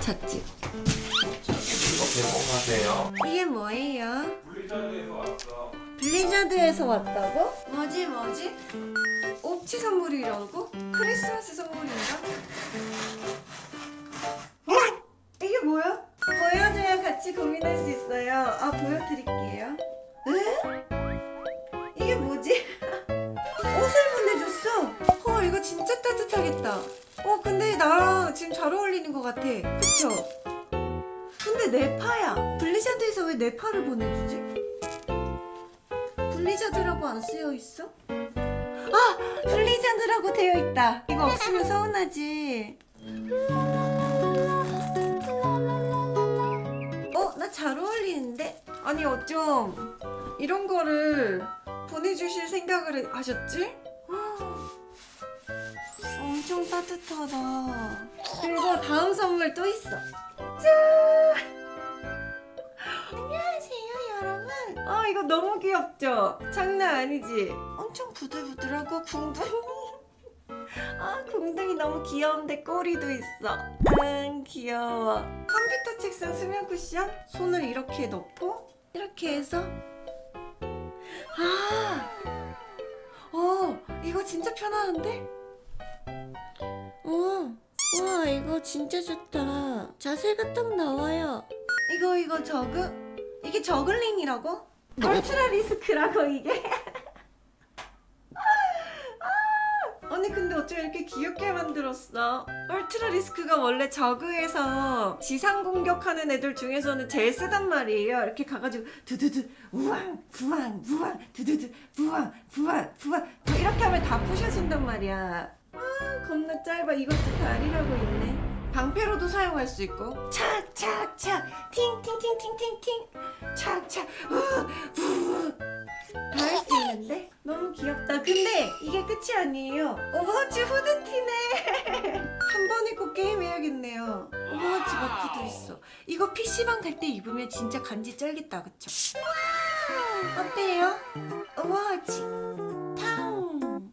잣집. 이게 뭐예요? 블리자드에서 왔다고? 뭐지 뭐지? 옵치 선물이라고? 크리스마스 선물인가? 어? 이게 뭐야? 보여줘야 같이 고민할 수 있어요. 아 보여드릴게요. 에? 이게 뭐지? 옷을 보내줬어. 헐 이거 진짜 따뜻하겠다. 어 근데 나랑 지금 잘 어울리는 것 같아. 그쵸? 근데 네파야. 블리자드에서 왜 네파를 보내주지? 블리자드라고 안 쓰여 있어? 아! 블리자드라고 되어 있다. 이거 없으면 서운하지. 어? 나 잘 어울리는데? 아니 어쩜 이런 거를 보내주실 생각을 하셨지? 엄청 따뜻하다. 그리고 다음 선물 또 있어. 짠! 안녕하세요 여러분. 아 이거 너무 귀엽죠? 장난 아니지? 엄청 부들부들하고 궁둥이. 아 궁둥이 너무 귀여운데 꼬리도 있어. 아 귀여워. 컴퓨터 책상 수면 쿠션 손을 이렇게 넣고 이렇게 해서 아, 어 이거 진짜 편안한데? 어, 와 이거 진짜 좋다. 자세가 딱 나와요. 이거 이거 저그 이게 저글링이라고? 얼트라 리스크라고 이게? 아, 아니 근데 어쩜 이렇게 귀엽게 만들었어? 얼트라 리스크가 원래 저그에서 지상 공격하는 애들 중에서는 제일 쓰단 말이에요. 이렇게 가가지고 두두두 우왕 부왕 부왕 두두두 부왕 부왕 부왕 뭐 이렇게 하면 다 부셔진단 말이야. 아 겁나 짧아. 이것도 다리라고 있네. 방패로도 사용할 수 있고. 착착착 팅팅팅팅팅팅. 착착 다할 수 있는데? 너무 귀엽다. 근데 이게 끝이 아니에요. 오버워치 후드티네. 한 번 입고 게임해야겠네요. 오버워치 마크도 있어. 이거 PC방 갈 때 입으면 진짜 간지 쩔겠다. 그쵸? 어때요? 탕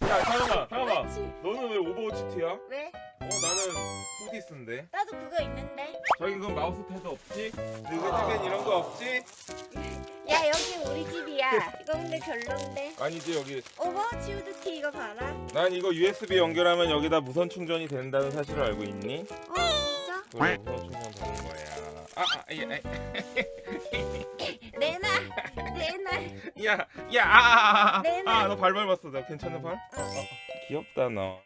잠깐만, 잠깐만. 너는 왜 오버워치 티야? 왜? 어, 나는 후디스인데. 나도 그거 있는데 저기 그건 마우스 패드 없지? 느긋느긋 이런 거 없지? 야 여기 우리 집이야 이거 근데 별론데 아니지 여기. 오버워치 후드티 이거 봐라 난 이거 USB 연결하면 여기다 무선 충전이 된다는 사실을 알고 있니? 어 진짜? 그래 무선 충전 되는 거야. 아, 아, 야, 내놔 내놔 야, 야, 아, 아, 아, 내놔. 아, 너 발 밟았어. 나 괜찮아 발? 어. 귀엽다 너.